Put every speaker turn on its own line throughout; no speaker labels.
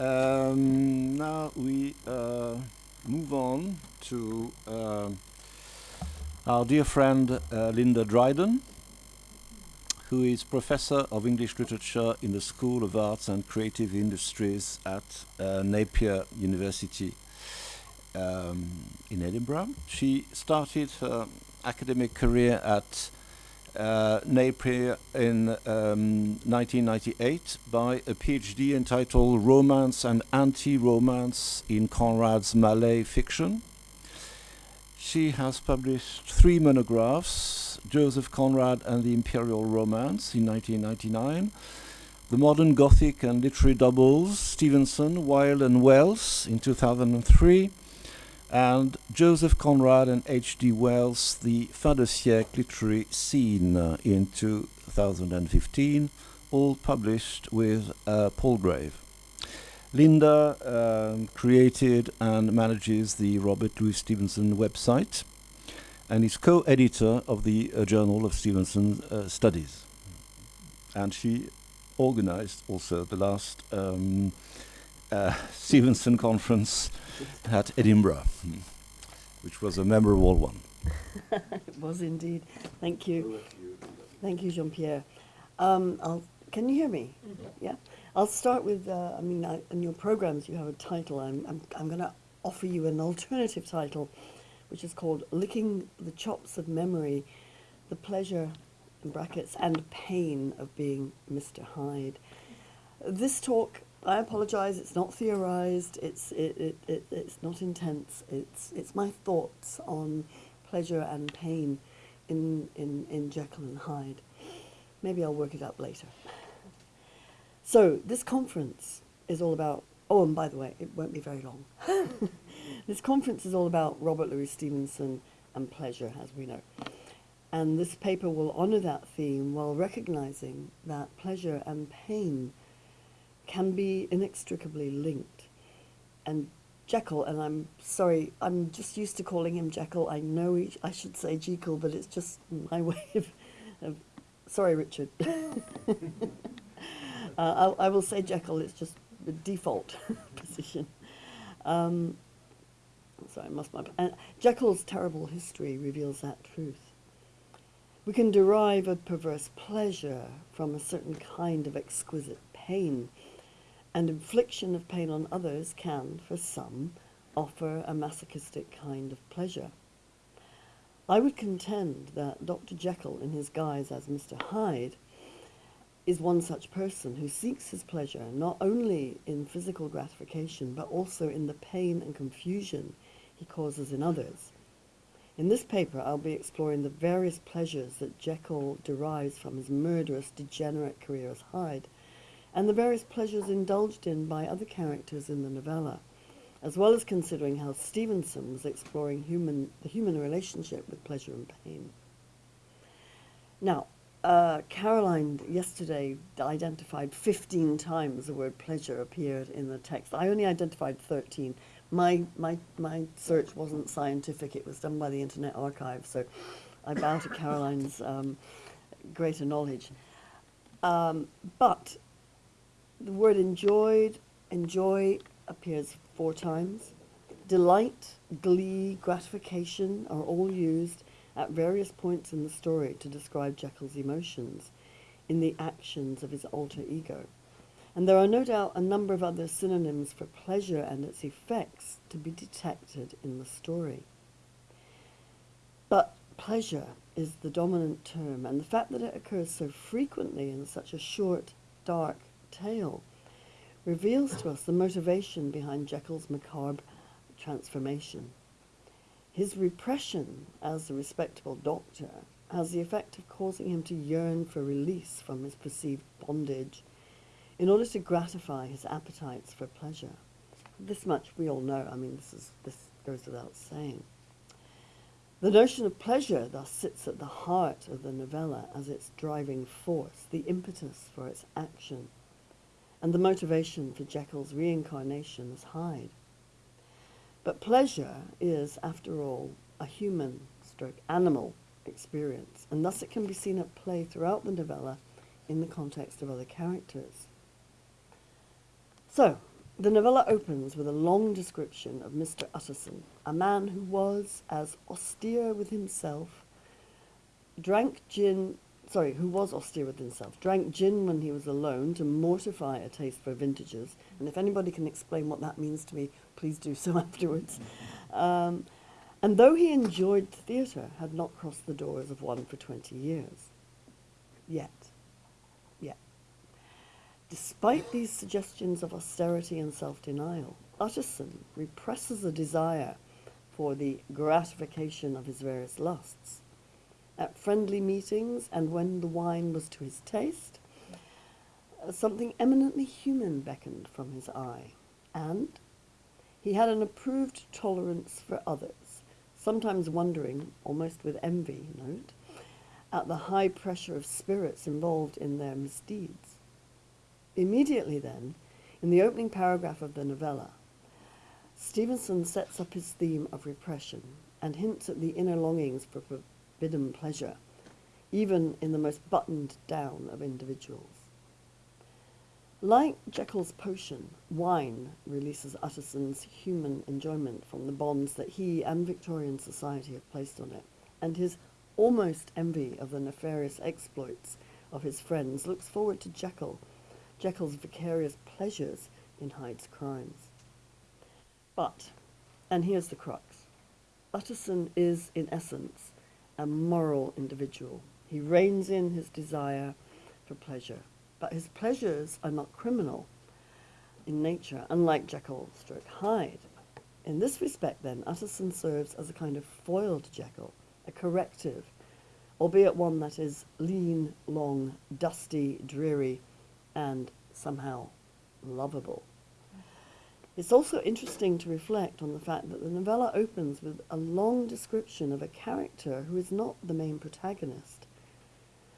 Um, now we uh, move on to uh, our dear friend uh, Linda Dryden, who is professor of English literature in the School of Arts and Creative Industries at uh, Napier University um, in Edinburgh. She started her academic career at uh, Napier in um, 1998 by a PhD entitled Romance and Anti-Romance in Conrad's Malay Fiction. She has published three monographs, Joseph Conrad and the Imperial Romance in 1999, The Modern Gothic and Literary Doubles, Stevenson, Wilde and Wells in 2003, and Joseph Conrad and H.G. Wells, The Fin de siècle Literary Scene in 2015, all published with uh, Palgrave. Linda um, created and manages the Robert Louis Stevenson website and is co-editor of the uh, Journal of Stevenson uh, Studies. And she organized also the last um, uh, Stevenson conference at Edinburgh, which was a memorable one.
it was indeed. Thank you. Thank you, Jean-Pierre. Um, can you hear me? Mm -hmm. Yeah. I'll start with, uh, I mean, I, in your programs you have a title. I'm, I'm, I'm going to offer you an alternative title, which is called Licking the Chops of Memory, the Pleasure, in brackets, and Pain of Being Mr. Hyde. This talk I apologize, it's not theorized, it's, it, it, it, it's not intense, it's, it's my thoughts on pleasure and pain in, in, in Jekyll and Hyde. Maybe I'll work it up later. So this conference is all about, oh, and by the way, it won't be very long. this conference is all about Robert Louis Stevenson and pleasure, as we know. And this paper will honor that theme while recognizing that pleasure and pain can be inextricably linked. And Jekyll, and I'm sorry, I'm just used to calling him Jekyll. I know he, I should say Jekyll, but it's just my way of, of sorry, Richard. uh, I, I, will say Jekyll, it's just the default position. Um, sorry, I must my, uh, Jekyll's terrible history reveals that truth. We can derive a perverse pleasure from a certain kind of exquisite pain and infliction of pain on others can, for some, offer a masochistic kind of pleasure. I would contend that Dr. Jekyll, in his guise as Mr. Hyde, is one such person who seeks his pleasure not only in physical gratification, but also in the pain and confusion he causes in others. In this paper, I'll be exploring the various pleasures that Jekyll derives from his murderous, degenerate career as Hyde, and the various pleasures indulged in by other characters in the novella, as well as considering how Stevenson was exploring human, the human relationship with pleasure and pain. Now, uh, Caroline yesterday identified 15 times the word pleasure appeared in the text. I only identified 13. My, my, my search wasn't scientific, it was done by the Internet Archive, so I bow to Caroline's um, greater knowledge. Um, but the word enjoyed, enjoy appears four times. Delight, glee, gratification are all used at various points in the story to describe Jekyll's emotions in the actions of his alter ego. And there are no doubt a number of other synonyms for pleasure and its effects to be detected in the story. But pleasure is the dominant term, and the fact that it occurs so frequently in such a short, dark, tale reveals to us the motivation behind Jekyll's macabre transformation. His repression as a respectable doctor has the effect of causing him to yearn for release from his perceived bondage in order to gratify his appetites for pleasure. This much we all know, I mean, this, is, this goes without saying. The notion of pleasure thus sits at the heart of the novella as its driving force, the impetus for its action and the motivation for Jekyll's reincarnation as Hyde. But pleasure is, after all, a human stroke animal experience, and thus it can be seen at play throughout the novella in the context of other characters. So, The novella opens with a long description of Mr. Utterson, a man who was as austere with himself, drank gin, sorry, who was austere with himself, drank gin when he was alone to mortify a taste for vintages. And if anybody can explain what that means to me, please do so afterwards. Um, and though he enjoyed theatre, had not crossed the doors of one for 20 years. Yet. Yet. Despite these suggestions of austerity and self-denial, Utterson represses a desire for the gratification of his various lusts. At friendly meetings and when the wine was to his taste, uh, something eminently human beckoned from his eye, and he had an approved tolerance for others, sometimes wondering, almost with envy, note, at the high pressure of spirits involved in their misdeeds. Immediately then, in the opening paragraph of the novella, Stevenson sets up his theme of repression and hints at the inner longings for forbidden pleasure, even in the most buttoned down of individuals. Like Jekyll's potion, wine releases Utterson's human enjoyment from the bonds that he and Victorian society have placed on it, and his almost envy of the nefarious exploits of his friends looks forward to Jekyll Jekyll's vicarious pleasures in Hyde's crimes. But, and here's the crux, Utterson is, in essence, a moral individual. He reins in his desire for pleasure, but his pleasures are not criminal in nature, unlike Jekyll stroke Hyde. In this respect, then, Utterson serves as a kind of foiled Jekyll, a corrective, albeit one that is lean, long, dusty, dreary, and somehow lovable. It's also interesting to reflect on the fact that the novella opens with a long description of a character who is not the main protagonist.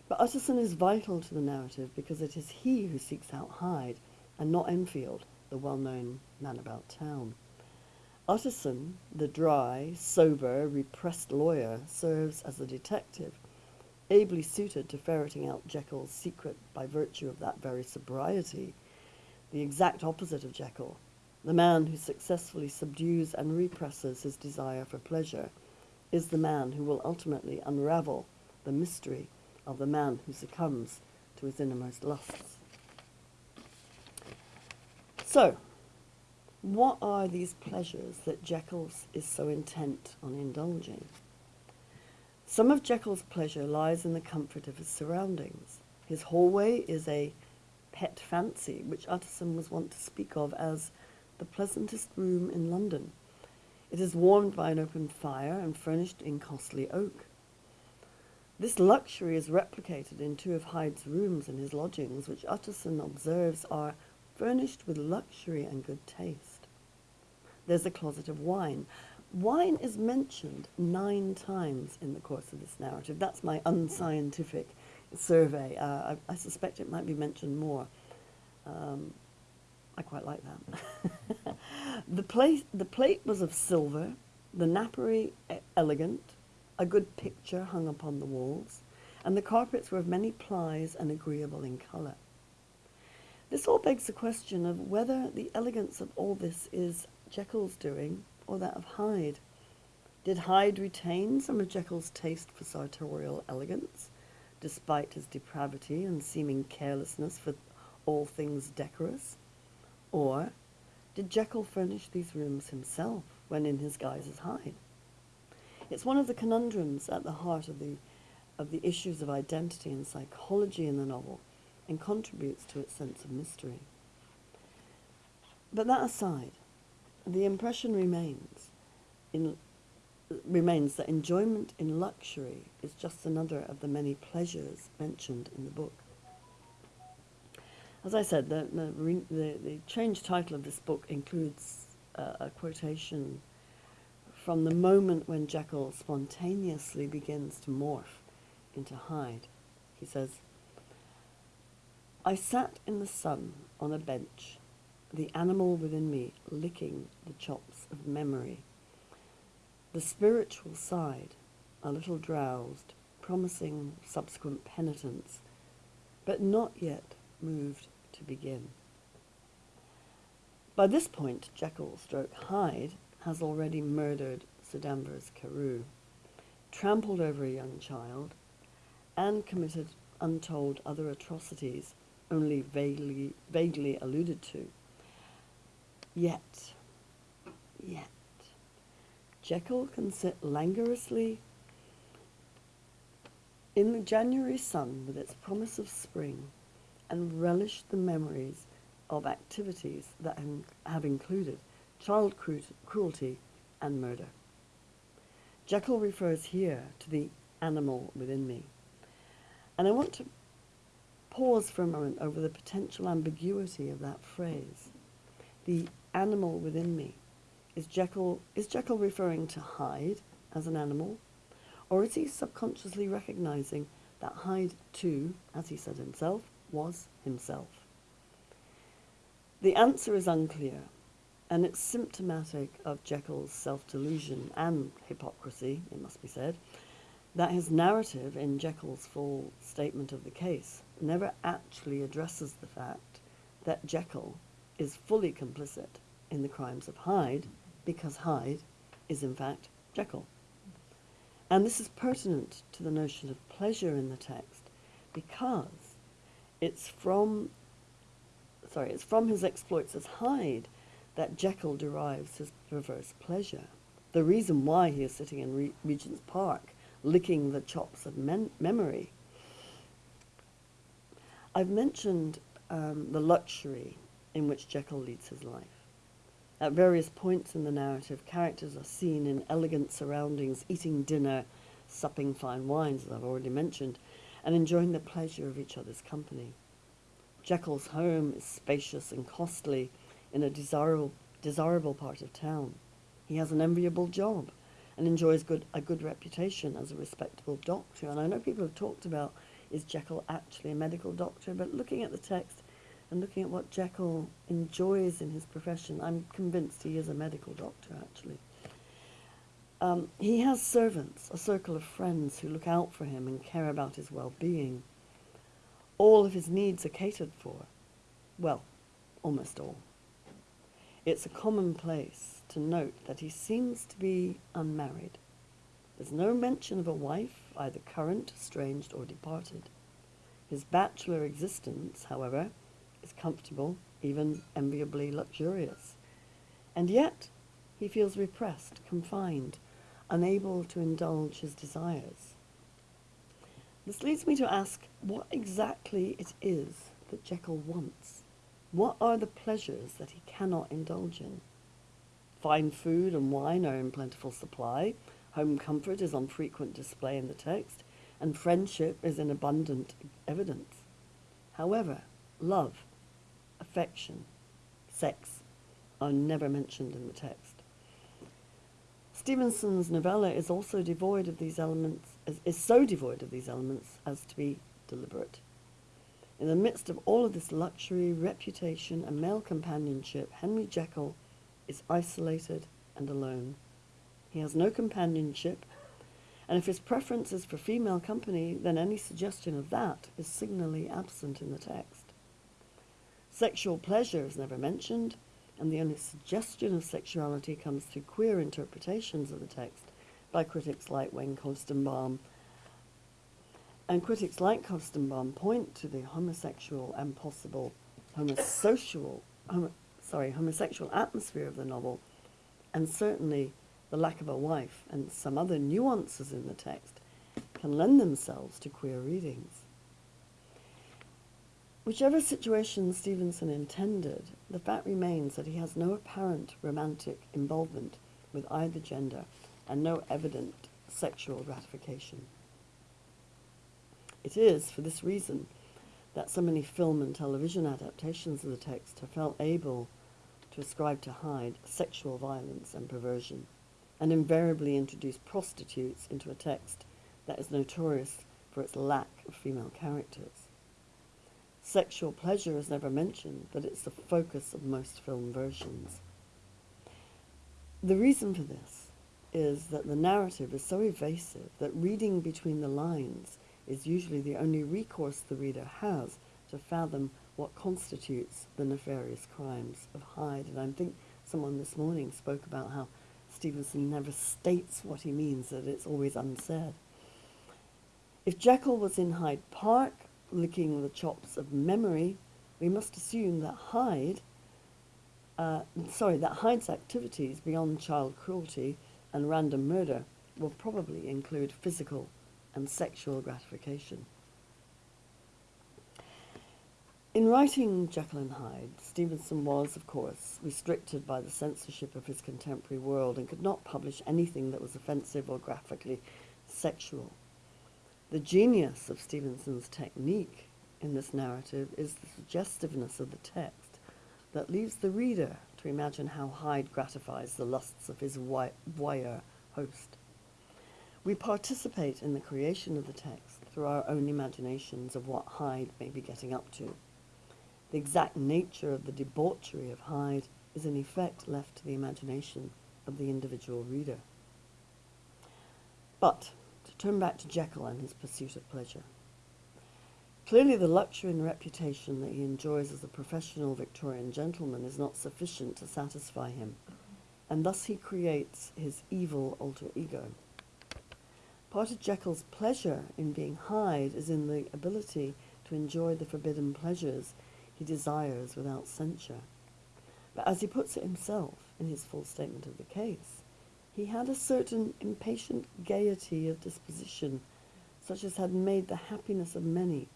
But Utterson is vital to the narrative because it is he who seeks out Hyde and not Enfield, the well-known man about town. Utterson, the dry, sober, repressed lawyer, serves as a detective ably suited to ferreting out Jekyll's secret by virtue of that very sobriety, the exact opposite of Jekyll, the man who successfully subdues and represses his desire for pleasure, is the man who will ultimately unravel the mystery of the man who succumbs to his innermost lusts. So, what are these pleasures that Jekyll is so intent on indulging? Some of Jekyll's pleasure lies in the comfort of his surroundings. His hallway is a pet fancy, which Utterson was wont to speak of as the pleasantest room in London. It is warmed by an open fire and furnished in costly oak. This luxury is replicated in two of Hyde's rooms in his lodgings, which Utterson observes are furnished with luxury and good taste. There's a closet of wine, Wine is mentioned nine times in the course of this narrative. That's my unscientific survey. Uh, I, I, suspect it might be mentioned more. Um, I quite like that. the, plate, the plate was of silver, the napery elegant, a good picture hung upon the walls, and the carpets were of many plies and agreeable in colour. This all begs the question of whether the elegance of all this is Jekyll's doing or that of Hyde? Did Hyde retain some of Jekyll's taste for sartorial elegance, despite his depravity and seeming carelessness for all things decorous? Or did Jekyll furnish these rooms himself when in his guise as Hyde? It's one of the conundrums at the heart of the, of the issues of identity and psychology in the novel and contributes to its sense of mystery. But that aside, the impression remains in remains that enjoyment in luxury is just another of the many pleasures mentioned in the book. As I said, the, the, the, the change title of this book includes uh, a quotation from the moment when Jekyll spontaneously begins to morph into Hyde. He says, I sat in the sun on a bench the animal within me licking the chops of memory. The spiritual side, a little drowsed, promising subsequent penitence, but not yet moved to begin. By this point, Jekyll stroke Hyde has already murdered Sir Danvers Carew, trampled over a young child, and committed untold other atrocities only vaguely, vaguely alluded to. Yet, yet, Jekyll can sit languorously in the January sun with its promise of spring and relish the memories of activities that have included child cru cruelty and murder. Jekyll refers here to the animal within me. And I want to pause for a moment over the potential ambiguity of that phrase. The animal within me. Is Jekyll, is Jekyll referring to Hyde as an animal? Or is he subconsciously recognizing that Hyde too, as he said himself, was himself? The answer is unclear, and it's symptomatic of Jekyll's self-delusion and hypocrisy, it must be said, that his narrative in Jekyll's full statement of the case never actually addresses the fact that Jekyll is fully complicit in the crimes of Hyde because Hyde is in fact Jekyll. And this is pertinent to the notion of pleasure in the text because it's from sorry, it's from his exploits as Hyde that Jekyll derives his perverse pleasure. The reason why he is sitting in Re Regent's Park, licking the chops of memory. I've mentioned um, the luxury in which Jekyll leads his life. At various points in the narrative, characters are seen in elegant surroundings, eating dinner, supping fine wines, as I've already mentioned, and enjoying the pleasure of each other's company. Jekyll's home is spacious and costly in a desirable, desirable part of town. He has an enviable job and enjoys good, a good reputation as a respectable doctor. And I know people have talked about, is Jekyll actually a medical doctor? But looking at the text and looking at what Jekyll enjoys in his profession, I'm convinced he is a medical doctor, actually. Um, he has servants, a circle of friends who look out for him and care about his well-being all of his needs are catered for. Well, almost all. It's a commonplace to note that he seems to be unmarried. There's no mention of a wife, either current, estranged, or departed. His bachelor existence, however, is comfortable, even enviably luxurious. And yet, he feels repressed, confined, unable to indulge his desires. This leads me to ask what exactly it is that Jekyll wants. What are the pleasures that he cannot indulge in? Fine food and wine are in plentiful supply, home comfort is on frequent display in the text, and friendship is in abundant evidence. However, love, affection, sex are never mentioned in the text. Stevenson's novella is also devoid of these elements, is, is so devoid of these elements as to be deliberate. In the midst of all of this luxury, reputation, and male companionship, Henry Jekyll is isolated and alone. He has no companionship, and if his preference is for female company, then any suggestion of that is signally absent in the text. Sexual pleasure is never mentioned, and the only suggestion of sexuality comes through queer interpretations of the text by critics like Wayne Koestenbaum. And critics like Koestenbaum point to the homosexual and possible homosexual, homo, sorry, homosexual atmosphere of the novel, and certainly the lack of a wife and some other nuances in the text can lend themselves to queer readings. Whichever situation Stevenson intended, the fact remains that he has no apparent romantic involvement with either gender and no evident sexual gratification. It is, for this reason, that so many film and television adaptations of the text have felt able to ascribe to Hyde sexual violence and perversion, and invariably introduce prostitutes into a text that is notorious for its lack of female characters. Sexual pleasure is never mentioned, but it's the focus of most film versions. The reason for this is that the narrative is so evasive that reading between the lines is usually the only recourse the reader has to fathom what constitutes the nefarious crimes of Hyde. And I think someone this morning spoke about how Stevenson never states what he means, that it's always unsaid. If Jekyll was in Hyde Park, licking the chops of memory, we must assume that Hyde, uh, sorry, that Hyde's activities beyond child cruelty and random murder will probably include physical and sexual gratification. In writing Jekyll and Hyde, Stevenson was, of course, restricted by the censorship of his contemporary world and could not publish anything that was offensive or graphically sexual. The genius of Stevenson's technique in this narrative is the suggestiveness of the text that leaves the reader to imagine how Hyde gratifies the lusts of his voyeur host. We participate in the creation of the text through our own imaginations of what Hyde may be getting up to. The exact nature of the debauchery of Hyde is in effect left to the imagination of the individual reader. But, turn back to Jekyll and his pursuit of pleasure. Clearly the luxury and reputation that he enjoys as a professional Victorian gentleman is not sufficient to satisfy him, and thus he creates his evil alter ego. Part of Jekyll's pleasure in being Hyde is in the ability to enjoy the forbidden pleasures he desires without censure. But as he puts it himself in his full statement of the case, he had a certain impatient gaiety of disposition, such as had made the happiness of many,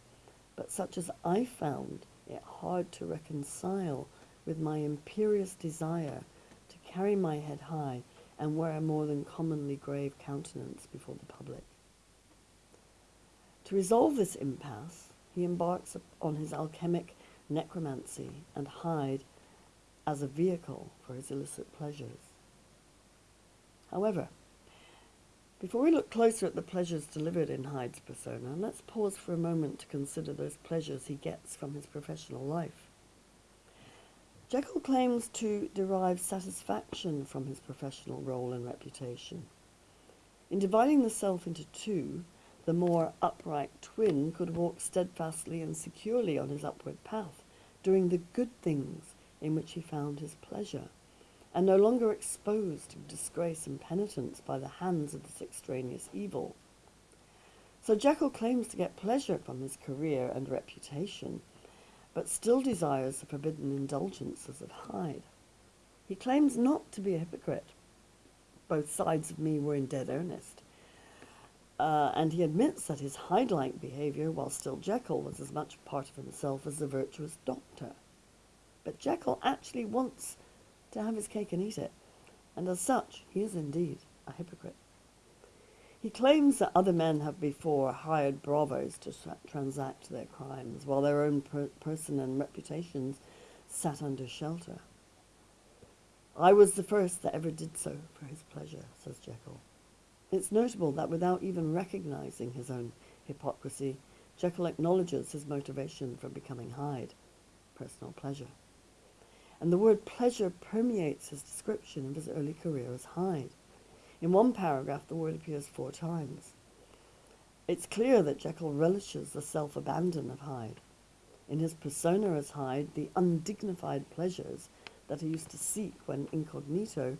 but such as I found it hard to reconcile with my imperious desire to carry my head high and wear a more than commonly grave countenance before the public. To resolve this impasse, he embarks on his alchemic necromancy, and Hyde as a vehicle for his illicit pleasures. However, before we look closer at the pleasures delivered in Hyde's persona, let's pause for a moment to consider those pleasures he gets from his professional life. Jekyll claims to derive satisfaction from his professional role and reputation. In dividing the self into two, the more upright twin could walk steadfastly and securely on his upward path, doing the good things in which he found his pleasure, and no longer exposed to disgrace and penitence by the hands of this extraneous evil. So Jekyll claims to get pleasure from his career and reputation, but still desires the forbidden indulgences of Hyde. He claims not to be a hypocrite. Both sides of me were in dead earnest. Uh, and he admits that his Hyde-like behavior, while still Jekyll, was as much part of himself as the virtuous doctor. But Jekyll actually wants to have his cake and eat it, and as such, he is indeed a hypocrite. He claims that other men have before hired bravos to transact their crimes, while their own per person and reputations sat under shelter. I was the first that ever did so for his pleasure, says Jekyll. It's notable that without even recognizing his own hypocrisy, Jekyll acknowledges his motivation for becoming Hyde, personal pleasure. And the word pleasure permeates his description of his early career as Hyde. In one paragraph, the word appears four times. It's clear that Jekyll relishes the self-abandon of Hyde. In his persona as Hyde, the undignified pleasures that he used to seek when incognito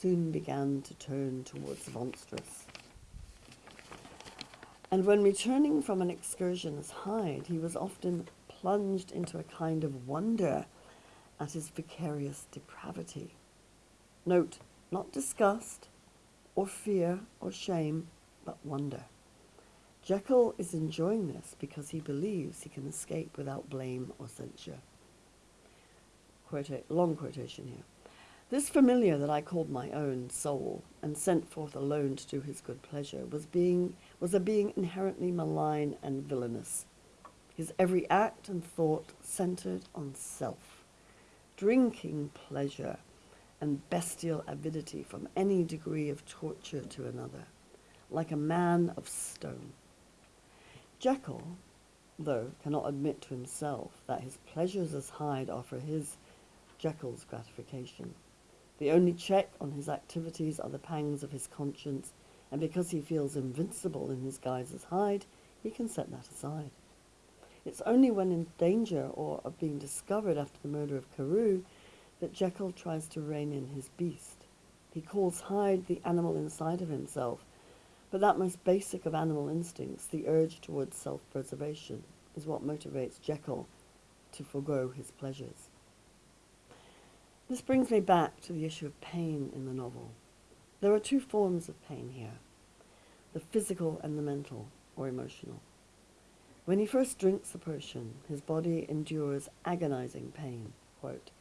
soon began to turn towards the monstrous. And when returning from an excursion as Hyde, he was often plunged into a kind of wonder at his vicarious depravity. Note, not disgust, or fear, or shame, but wonder. Jekyll is enjoying this because he believes he can escape without blame or censure. Quota long quotation here. This familiar that I called my own soul and sent forth alone to do his good pleasure was being was a being inherently malign and villainous. His every act and thought centered on self, drinking pleasure and bestial avidity from any degree of torture to another, like a man of stone. Jekyll, though, cannot admit to himself that his pleasures as Hyde are for his Jekyll's gratification. The only check on his activities are the pangs of his conscience, and because he feels invincible in his guise as Hyde, he can set that aside. It's only when in danger or of being discovered after the murder of Carew that Jekyll tries to rein in his beast. He calls Hyde the animal inside of himself, but that most basic of animal instincts, the urge towards self-preservation, is what motivates Jekyll to forego his pleasures. This brings me back to the issue of pain in the novel. There are two forms of pain here, the physical and the mental, or emotional. When he first drinks the potion, his body endures agonizing pain. Quote,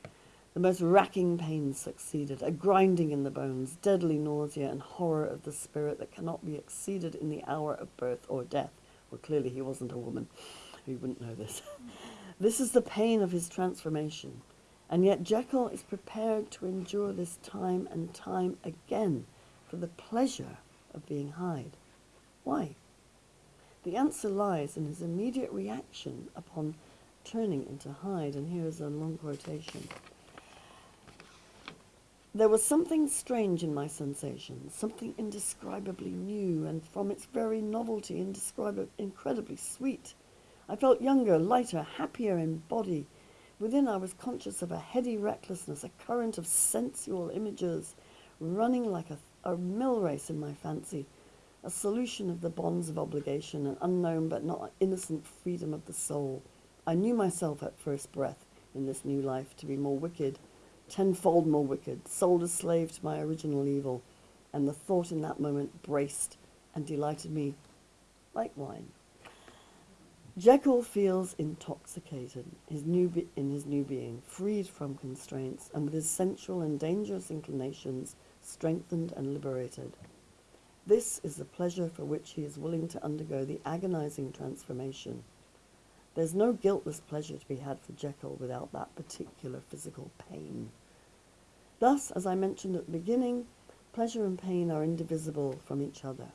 the most racking pains succeeded, a grinding in the bones, deadly nausea, and horror of the spirit that cannot be exceeded in the hour of birth or death. Well, clearly he wasn't a woman. He wouldn't know this. this is the pain of his transformation. And yet Jekyll is prepared to endure this time and time again for the pleasure of being Hyde. Why? The answer lies in his immediate reaction upon turning into Hyde, and here is a long quotation. There was something strange in my sensations, something indescribably new, and from its very novelty indescribably, incredibly sweet. I felt younger, lighter, happier in body. Within I was conscious of a heady recklessness, a current of sensual images running like a, a mill race in my fancy, a solution of the bonds of obligation, an unknown but not innocent freedom of the soul. I knew myself at first breath in this new life to be more wicked, tenfold more wicked, sold a slave to my original evil, and the thought in that moment braced and delighted me like wine. Jekyll feels intoxicated his new in his new being, freed from constraints, and with his sensual and dangerous inclinations strengthened and liberated. This is the pleasure for which he is willing to undergo the agonizing transformation. There's no guiltless pleasure to be had for Jekyll without that particular physical pain. Thus, as I mentioned at the beginning, pleasure and pain are indivisible from each other.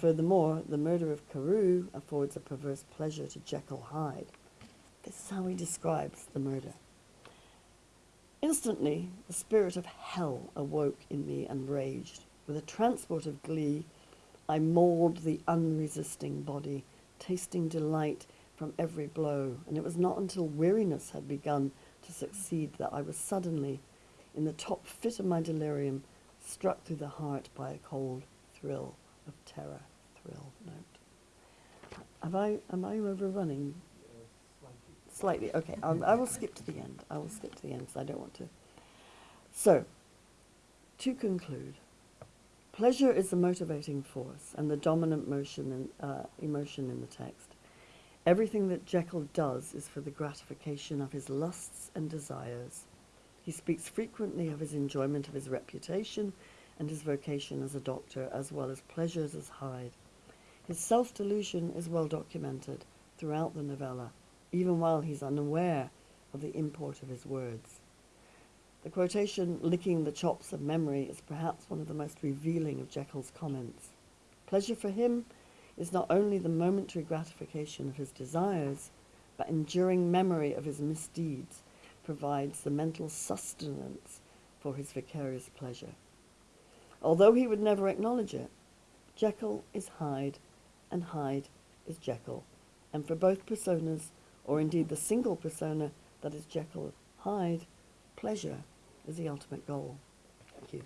Furthermore, the murder of Carew affords a perverse pleasure to Jekyll Hyde. This is how he describes the murder. Instantly, the spirit of hell awoke in me and raged. With a transport of glee, I mauled the unresisting body, tasting delight from every blow, and it was not until weariness had begun to succeed that I was suddenly, in the top fit of my delirium, struck through the heart by a cold thrill of terror thrill note. Have I, am I overrunning? Slightly, okay. I'll, I will skip to the end. I will skip to the end because I don't want to. So, to conclude, pleasure is the motivating force and the dominant motion and uh, emotion in the text. Everything that Jekyll does is for the gratification of his lusts and desires. He speaks frequently of his enjoyment of his reputation and his vocation as a doctor, as well as pleasures as Hyde. His self-delusion is well documented throughout the novella, even while he's unaware of the import of his words. The quotation, licking the chops of memory, is perhaps one of the most revealing of Jekyll's comments. Pleasure for him is not only the momentary gratification of his desires, but enduring memory of his misdeeds provides the mental sustenance for his vicarious pleasure. Although he would never acknowledge it, Jekyll is Hyde and Hyde is Jekyll. And for both personas, or indeed the single persona that is Jekyll Hyde, pleasure is the ultimate goal. Thank you.